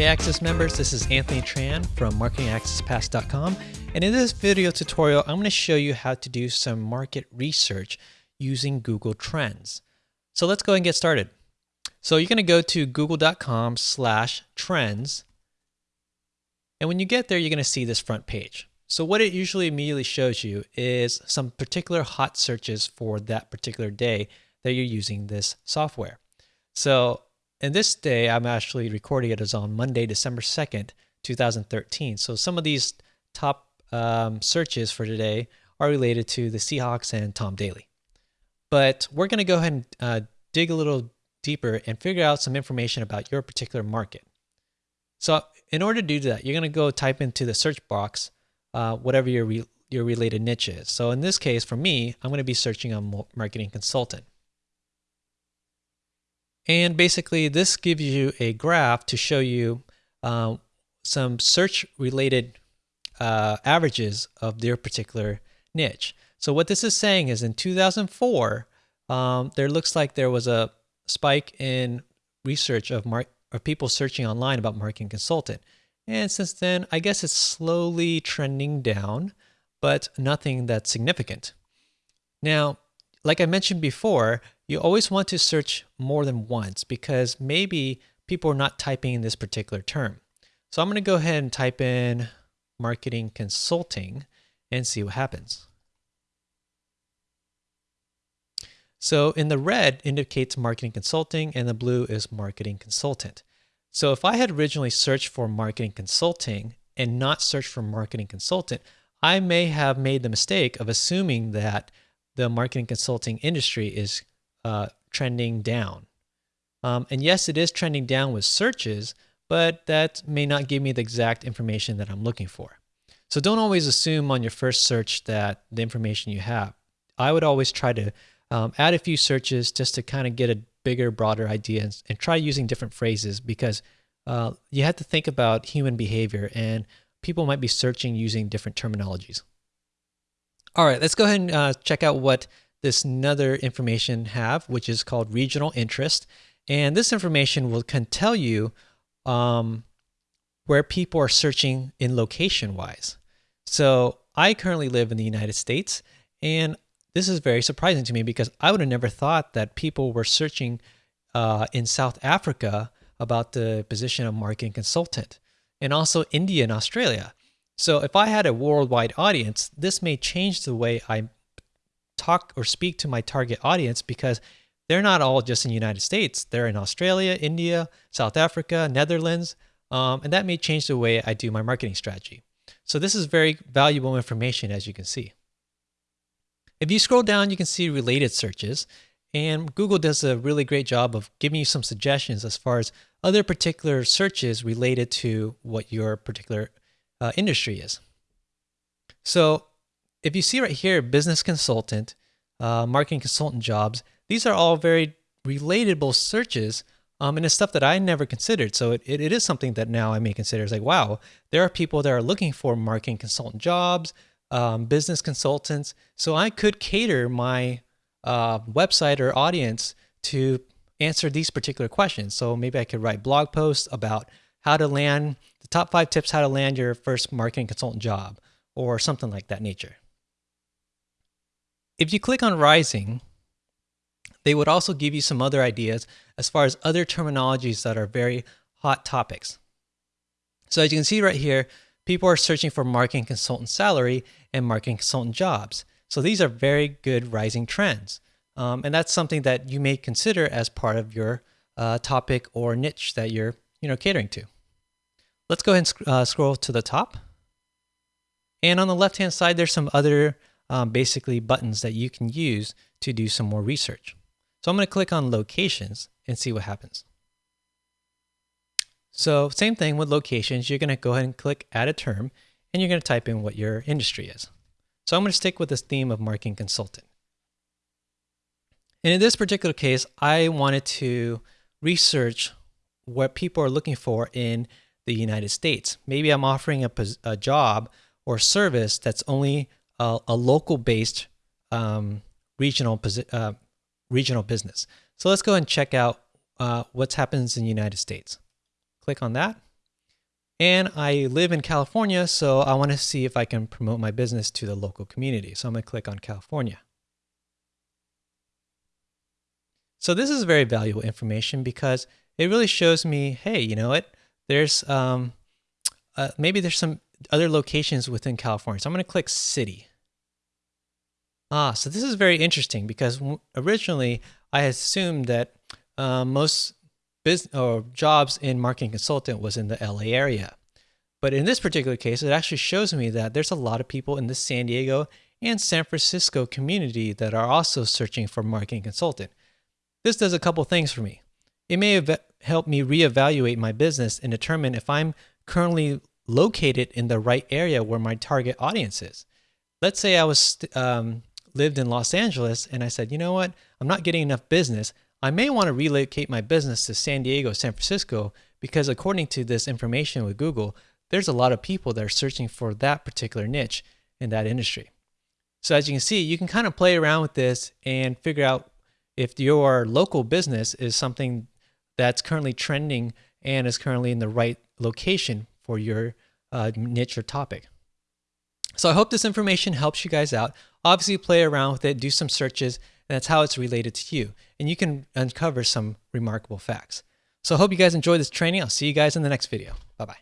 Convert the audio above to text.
Hey Access members, this is Anthony Tran from marketingaccesspass.com and in this video tutorial I'm going to show you how to do some market research using Google Trends. So let's go and get started. So you're going to go to google.com slash trends and when you get there you're going to see this front page. So what it usually immediately shows you is some particular hot searches for that particular day that you're using this software. So and this day, I'm actually recording it as on Monday, December 2nd, 2013. So some of these top um, searches for today are related to the Seahawks and Tom Daley. But we're going to go ahead and uh, dig a little deeper and figure out some information about your particular market. So in order to do that, you're going to go type into the search box uh, whatever your, re your related niche is. So in this case, for me, I'm going to be searching on marketing consultant. And basically, this gives you a graph to show you uh, some search related uh, averages of their particular niche. So what this is saying is in 2004, um, there looks like there was a spike in research of, mar- of people searching online about marketing consultant. And since then, I guess it's slowly trending down, but nothing that's significant. Now, like I mentioned before, you always want to search more than once because maybe people are not typing in this particular term. So I'm going to go ahead and type in marketing consulting and see what happens. So in the red indicates marketing consulting and the blue is marketing consultant. So if I had originally searched for marketing consulting and not searched for marketing consultant, I may have made the mistake of assuming that the marketing consulting industry is uh, trending down. Um, and yes, it is trending down with searches, but that may not give me the exact information that I'm looking for. So don't always assume on your first search that the information you have. I would always try to um, add a few searches just to kind of get a bigger, broader idea and, and try using different phrases because uh, you have to think about human behavior and people might be searching using different terminologies. All right, let's go ahead and uh, check out what this other information have, which is called regional interest. And this information will can tell you um, where people are searching in location wise. So I currently live in the United States, and this is very surprising to me because I would have never thought that people were searching uh, in South Africa about the position of marketing consultant, and also India and Australia. So if I had a worldwide audience, this may change the way I talk or speak to my target audience because they're not all just in the United States. They're in Australia, India, South Africa, Netherlands, um, and that may change the way I do my marketing strategy. So this is very valuable information as you can see. If you scroll down, you can see related searches and Google does a really great job of giving you some suggestions as far as other particular searches related to what your particular uh, industry is. So if you see right here, business consultant, uh, marketing consultant jobs, these are all very relatable searches um, and it's stuff that I never considered. So it, it, it is something that now I may consider. It's like, wow, there are people that are looking for marketing consultant jobs, um, business consultants. So I could cater my uh, website or audience to answer these particular questions. So maybe I could write blog posts about how to land the top five tips how to land your first marketing consultant job or something like that nature. If you click on Rising, they would also give you some other ideas as far as other terminologies that are very hot topics. So as you can see right here, people are searching for marketing consultant salary and marketing consultant jobs. So these are very good rising trends. Um, and that's something that you may consider as part of your uh, topic or niche that you're you know, catering to. Let's go ahead and uh, scroll to the top. And on the left-hand side, there's some other um, basically buttons that you can use to do some more research. So I'm going to click on locations and see what happens. So same thing with locations, you're going to go ahead and click add a term and you're going to type in what your industry is. So I'm going to stick with this theme of marketing consultant. And in this particular case, I wanted to research what people are looking for in the United States. Maybe I'm offering a, a job or service that's only a, a local based um, regional, uh, regional business. So let's go and check out uh, what happens in the United States. Click on that. And I live in California, so I want to see if I can promote my business to the local community. So I'm going to click on California. So this is very valuable information because it really shows me, hey, you know what? There's um, uh, maybe there's some other locations within California. So I'm going to click city. Ah, so this is very interesting because originally I assumed that uh, most business or jobs in marketing consultant was in the LA area. But in this particular case, it actually shows me that there's a lot of people in the San Diego and San Francisco community that are also searching for marketing consultant. This does a couple things for me. It may have helped me reevaluate my business and determine if I'm currently located in the right area where my target audience is. Let's say I was um, lived in Los Angeles and I said, you know what, I'm not getting enough business. I may want to relocate my business to San Diego, San Francisco, because according to this information with Google, there's a lot of people that are searching for that particular niche in that industry. So as you can see, you can kind of play around with this and figure out if your local business is something that's currently trending and is currently in the right location for your uh, niche or topic. So I hope this information helps you guys out. Obviously play around with it, do some searches, and that's how it's related to you. And you can uncover some remarkable facts. So I hope you guys enjoyed this training. I'll see you guys in the next video. Bye-bye.